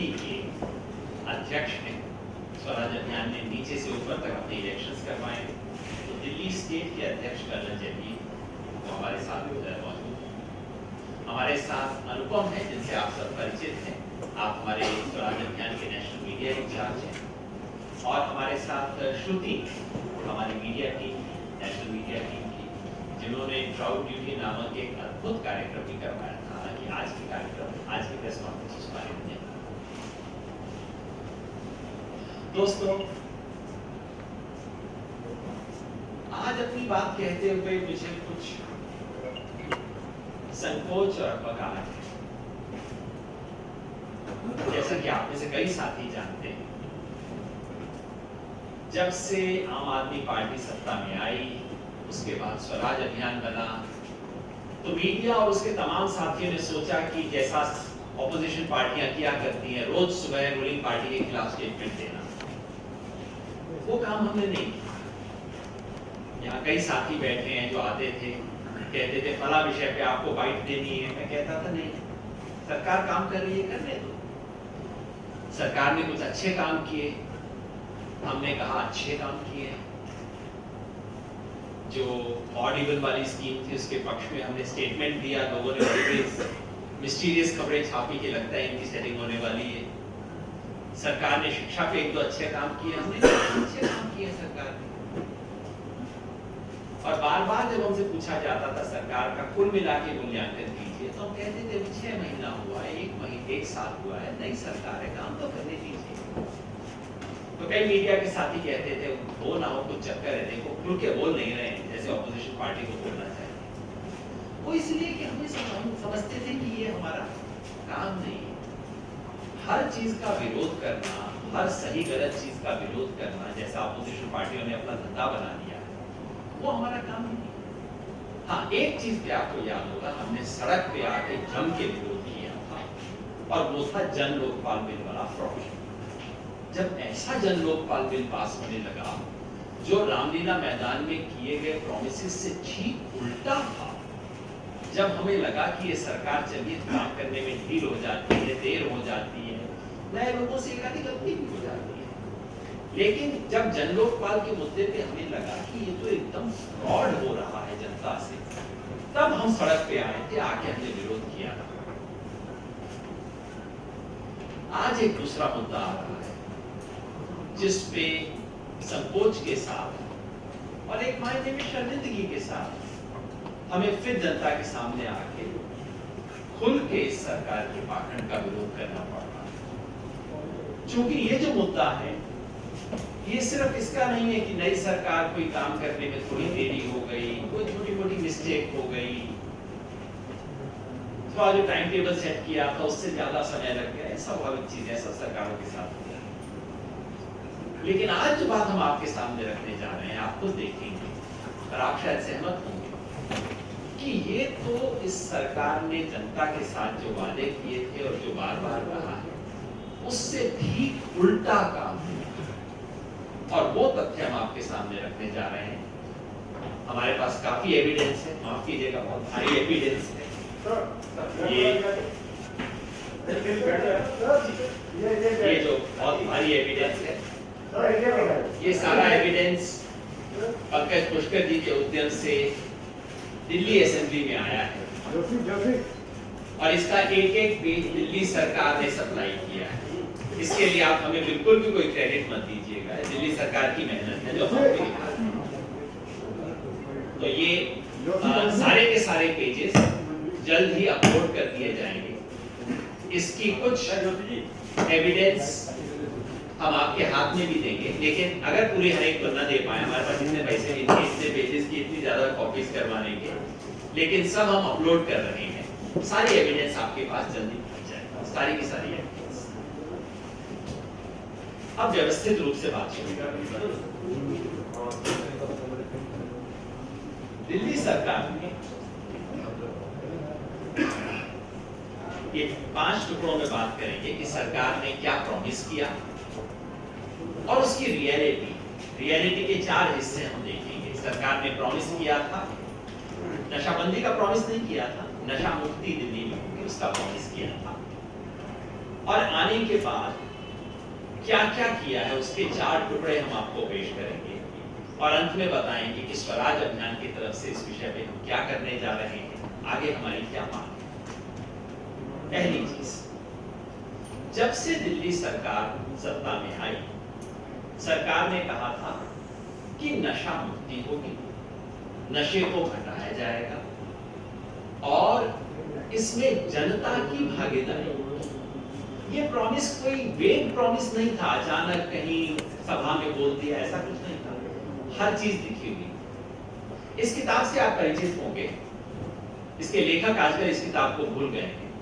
अभियान के अध्यक्ष हैं। स्वराज अभियान ने नीचे से ऊपर तक अपने इलेक्शंस करवाए तो दिल्ली स्टेट के अध्यक्ष कर्नल जयवीर वो हमारे साथ मौजूद हैं हमारे साथ अनुपम है, जिनसे आप सब परिचित हैं। आप हमारे स्वराज अभियान के नेशनल मीडिया इंचार्ज हैं। और हमारे साथ श्रुति, हमारी media team national media team की, जिन्होंने ट्राउड ड्यूटी नामक एक अद्भुत कार्यक्रम भी करवाया था, हालाँकि आज के कार्यक्रम, आज की प्रेस कॉन्फ्रेंस उस बारे में नहीं दोस्तों, आज अपनी बात कहते हुए मुझे कुछ संकोच और बगाड़ है। जैसा कि आप में से कई साथी जानते हैं, जब से आम आदमी पार्टी सत्ता में आई, उसके बाद स्वराज अभियान बना तो मीडिया और उसके तमाम साथियों ने सोचा कि जैसा ऑपोजिशन पार्टियाँ किया करती हैं, रोज सुबह रूलिंग पार्टी के खिलाफ स्टेटमेंट देना। वो काम हमने नहीं किया। यहाँ कई साथी बैठे हैं जो आते थे, कहते थे, फला विषय पे आपको बाइट देनी है। मैं कहता था, नहीं, सरकार काम कर रही है, करने दो। सरकार ने कुछ अच्छे काम किए। हमने कहा, अच्छे काम किए जो ऑडिबल वाली स्कीम थी, उसके पक्ष में हमने स्टेटमेंट दिया, लोगों ने मिस्टीरियस खबरें छापी के लगता है इनकी सेटिंग होने वाली है। सरकार ने शिक्षा पे एक दो अच्छे काम किए हमने। अच्छे काम किए सरकार ने। और बार बार जब हमसे पूछा जाता था सरकार का कुल मिला के मूल्यांकन कीजिए तो हम कहते थे छह महीना हुआ है एक महीने एक साल हुआ है नई सरकार है काम तो करने दीजिए। तो कई मीडिया के साथी कहते थे वो ना हो कुछ चक्कर है देखो खुल के बोल नहीं रहे हैं जैसे ऑपोजिशन पार्टी को बोलना चाहिए। वो इसलिए कि हमें समझते थे कि ये हमारा काम नहीं है। हर चीज़ का विरोध करना हर सही गलत चीज़ का विरोध करना जैसा अपोजिशन पार्टियों ने अपना धंधा बना लिया वो हमारा काम नहीं हाँ। एक चीज़ पे आपको याद होगा हमने सड़क पे आके जम के विरोध किया था और वो था जन लोकपाल बिल वाला फ्रॉड जब ऐसा जन लोकपाल बिल पास होने लगा जो रामलीला मैदान में किए गए प्रोमिस से ठीक उल्टा था जब हमें लगा कि ये सरकार चलिए काम करने में ढील हो जाती है, देर हो जाती है, नए लोगों से एक गलती भी हो जाती है। लेकिन जब जन लोकपाल के मुद्दे पे हमें लगा कि ये तो एकदम फ्रॉड हो रहा है जनता से, तब हम सड़क पे आए थे आके हमने विरोध किया। आज एक दूसरा मुद्दा आ रहा है जिसपे संकोच के साथ और एक मायने में शर्मिंदगी के साथ हमें फिर जनता के सामने आके खुल के इस सरकार के पाखंड का विरोध करना पड़ रहा क्योंकि ये जो मुद्दा है, ये सिर्फ़ इसका नहीं है कि नई सरकार कोई काम करने में थोड़ी देरी हो गई, कोई छोटी मोटी मिस्टेक हो गई। तो जो टाइम टेबल सेट किया था, उससे ज़्यादा समय लग गया। स्वाभाविक चीज़ है, सब सरकारों के साथ लेकिन आज जो बात हम आपके सामने रखने जा रहे हैं, आप खुद देखेंगे। और आप शायद सहमत होंगे। कि ये तो इस सरकार ने जनता के साथ जो वादे किए थे और जो बार बार कहा है उससे ठीक उल्टा काम और वो तथ्य हम आपके सामने रखने जा रहे हैं। हमारे पास काफ़ी एविडेंस है। माफ़ कीजिएगा बहुत भारी एविडेंस है। ये ये जो बहुत भारी एविडेंस है। ये सारा एविडेंस पंकज पुष्कर जी के उद्यम से दिल्ली असेंबली में आया है। और इसका एक एक पेज दिल्ली सरकार ने सप्लाई किया है। इसके लिए आप हमें बिल्कुल भी कोई क्रेडिट मत दीजिएगा। दिल्ली सरकार की मेहनत है जो हमने तो ये आ, सारे के सारे पेजेस जल्द ही अपलोड कर दिए जाएँगे। इसकी कुछ एविडेंस हम आपके हाथ में भी देंगे। लेकिन अगर पूरी हर एक बंदा दे पाए, हमारे पास इतने पैसे थे, इतने पेजेस की इतनी ज़्यादा कॉपीज करवाने के। लेकिन सब हम अपलोड कर रहे हैं। सारी एविडेंस आपके पास जल्दी पहुँच जाएगा सारी की सारी एविडेंस अब व्यवस्थित रूप से बात शुरू दिल्ली सरकार ने ये पाँच टुकड़ों में बात करेंगे कि सरकार ने क्या प्रॉमिस किया। और उसकी रियलिटी रियलिटी के चार हिस्से हम देखेंगे। सरकार ने प्रॉमिस किया था। नशाबंदी का प्रॉमिस नहीं किया था। नशा मुक्ति दिल्ली में होगी, उसका प्रॉमिस किया था। और आने के बाद क्या क्या किया है, उसके चार टुकड़े हम आपको पेश करेंगे। और अंत में बताएँगे कि स्वराज अभियान की तरफ़ से इस विषय पे हम क्या करने जा रहे हैं। आगे हमारी क्या मांग है? पहली चीज़, जब से दिल्ली सरकार सत्ता में आई सरकार ने कहा था कि नशा मुक्ति होगी। नशे को घटाया जाएगा और इसमें जनता की भागीदारी ये प्रॉमिस कोई वेग प्रॉमिस नहीं था। अचानक कहीं सभा में बोल दिया, ऐसा कुछ नहीं था। हर चीज़ लिखी हुई। इस किताब से आप परिचित होंगे। इसके लेखक आजकल इस किताब को भूल गए हैं।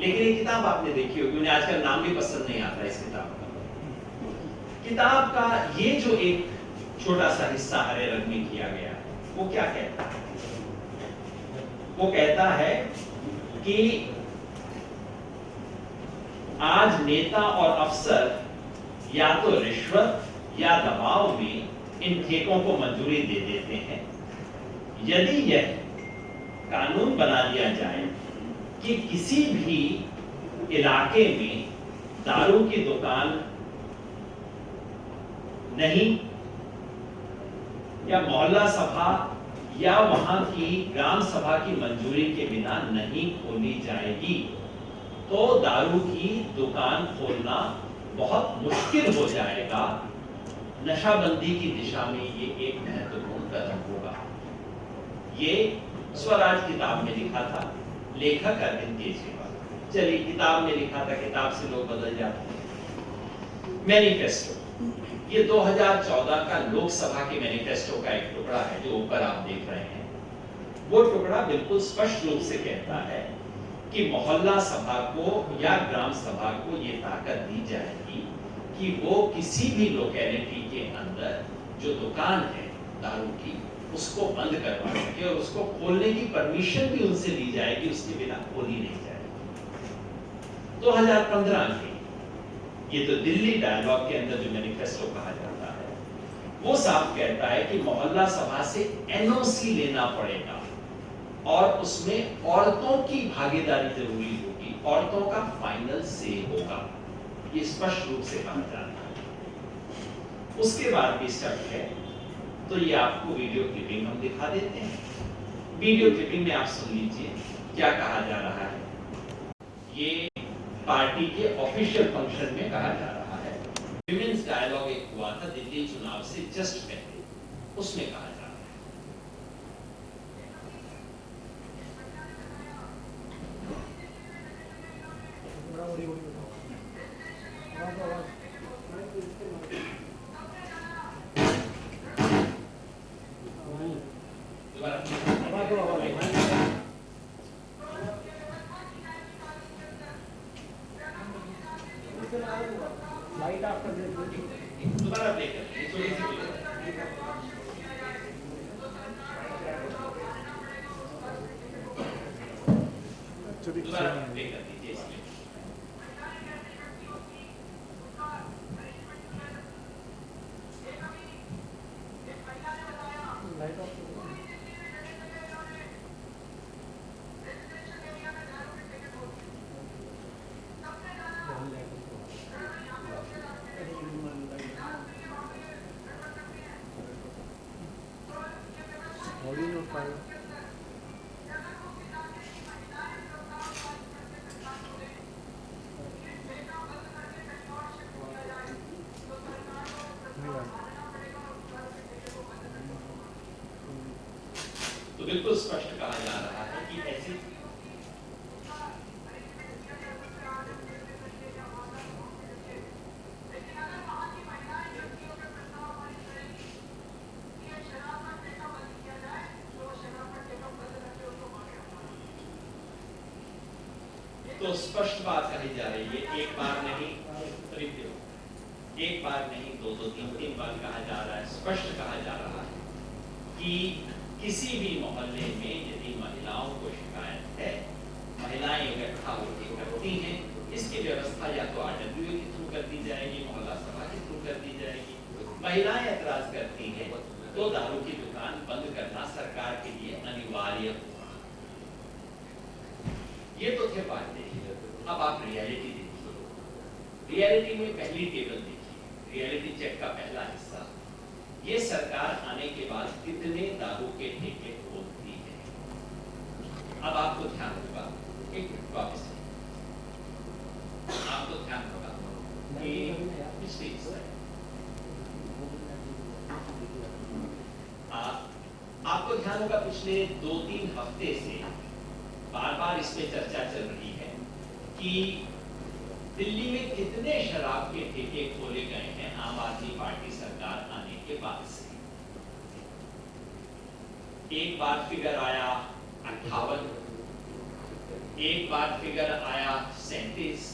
लेकिन ये किताब आपने देखी होगी। उन्हें आजकल नाम भी पसंद नहीं आता इस किताब किताब का ये जो एक छोटा सा हिस्सा हरे रंग में किया गया है वो क्या कहता है? वो कहता है कि आज नेता और अफसर या तो रिश्वत या दबाव में इन ठेकों को मंजूरी दे देते हैं। यदि यह कानून बना दिया जाए कि किसी भी इलाके में दारू की दुकान नहीं। या मोहल्ला सभा या वहाँ की ग्राम सभा की मंजूरी के बिना नहीं खोली जाएगी। तो दारू की दुकान खोलना बहुत मुश्किल हो जाएगा। नशाबंदी की दिशा में ये एक महत्वपूर्ण कदम होगा। ये स्वराज किताब में लिखा था, लेखक अरविंद केजरीवाल। चलिए, किताब में लिखा था, किताब से लोग बदल जाते हैं। मैनिफेस्टो ये 2014 का लोकसभा के मैनिफेस्टो का एक टुकड़ा है जो ऊपर आप देख रहे हैं। वो टुकड़ा बिल्कुल स्पष्ट रूप से कहता है कि मोहल्ला सभा को या ग्राम सभा को ये ताकत दी जाएगी कि वो किसी भी लोकेलिटी के अंदर जो दुकान है, दारू की, उसको बंद करवा सके और उसको खोलने की परमिशन भी उनसे ली जाएगी, उसके बिना खोली नहीं जाएगी। 2015 में ये तो दिल्ली डायलॉग के अंदर जो मैनिफेस्टो कहा जाता है, वो साफ़ कहता है कि मोहल्ला सभा से एनओसी लेना पड़ेगा और उसमें औरतों की भागीदारी ज़रूरी होगी, औरतों का फाइनल से होगा। ये स्पष्ट रूप से कहा जाता है। उसके बाद भी शर्त है तो ये आपको वीडियो क्लिपिंग हम दिखा देते हैं। वीडियो क्लिपिंग में आप सुन लीजिए, क्या कहा जा रहा है। ये पार्टी के ऑफिशियल फ़ंक्शन में कहा जा रहा है। विमेन्स डायलॉग एक हुआ था दिल्ली चुनाव से जस्ट पहले। उसमें कहा लाइट आफ्टर दिस दोबारा प्ले कर ये थोड़ी सी प्ले कर दीजिए बिल्कुल स्पष्ट कहा जा रहा है कि ऐसी तो स्पष्ट बात कही जा रही है, एक बार नहीं एक बार नहीं, दो दो, तीन तीन बार कहा जा रहा है, स्पष्ट कहा जा रहा है कि किसी भी मोहल्ले में यदि महिलाओं को शिकायत है, महिलाएँ इकट्ठा होती करती हैं, इसकी व्यवस्था या तो आरडब्ल्यू के थ्रू कर दी जाएगी, मोहल्ला सभा के थ्रू कर दी जाएगी। महिलाएँ एतराज़ करती हैं तो दारू की दुकान बंद करना सरकार के लिए अनिवार्य होगा ये तो थे बातें अब आप रियलिटी देखिए रियलिटी में पहली टेबल देखिए। रियलिटी चेक का पहला हिस्सा। ये सरकार आने के बाद कितने दारू के ठेके खोलती है। अब आपको ध्यान होगा, एक वापस आपको ध्यान होगा आपको ध्यान होगा पिछले दो तीन हफ़्ते से बार बार इस पे चर्चा चल रही है कि दिल्ली में कितने शराब के ठेके खोले गए हैं, आम आदमी पार्टी आने के बाद से। एक बार फिगर आया अट्ठावन एक बार फिगर आया सैतीस।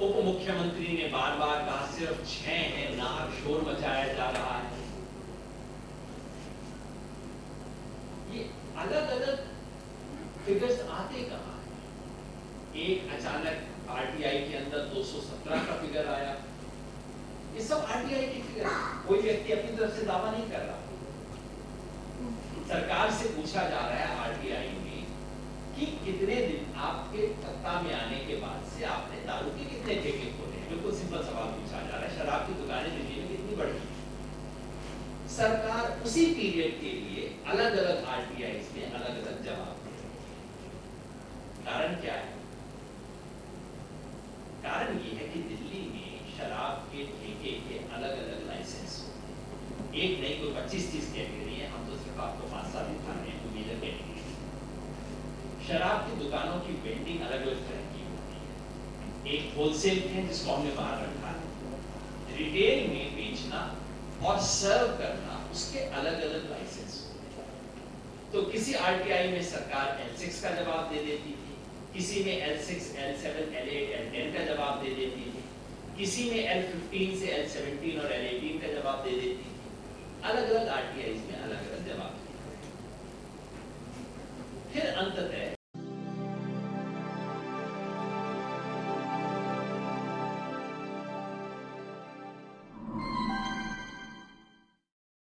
उप मुख्यमंत्री ने बार बार कहा, सिर्फ़ छह है, नाक शोर मचाया जा रहा है। ये अलग अलग फिगर्स आते कहा है? एक अचानक आरटीआई के अंदर 217 का फिगर आया। सब आरटीआई की फिगर कोई व्यक्ति अपनी तरफ़ से दावा नहीं कर रहा। सरकार से पूछा जा रहा है आरटीआई में कि कितने दिन आपके सत्ता में आने के बाद से आपने दारू के कितने ठेके खोले बिल्कुल सिंपल सवाल पूछा जा रहा है। शराब की दुकानें दिल्ली में कितनी बढ़ी सरकार उसी पीरियड के लिए अलग अलग आरटीआई में अलग अलग जवाब कारण क्या है कारण ये है कि दिल्ली में शराब के ठेके के अलग अलग लाइसेंस होते हैं एक नहीं कोई पच्चीस तीस कैटेगरी है हम तो सिर्फ़ आपको पाँच साल दिखा रहे हैं शराब की दुकानों की वेंडिंग अलग अलग तरह की होती है। एक होलसेल है जिसको हमने बाहर रखा है। रिटेल में बेचना और सर्व करना उसके अलग अलग लाइसेंस तो किसी आरटीआई में सरकार L6 का जवाब दे देती थी किसी में L6, L7, L8, L10 का जवाब दे देती थी किसी में L15 से L17 और L18 का जवाब दे देती थी। अलग अलग आरटीआई में अलग अलग जवाब। फिर अंततः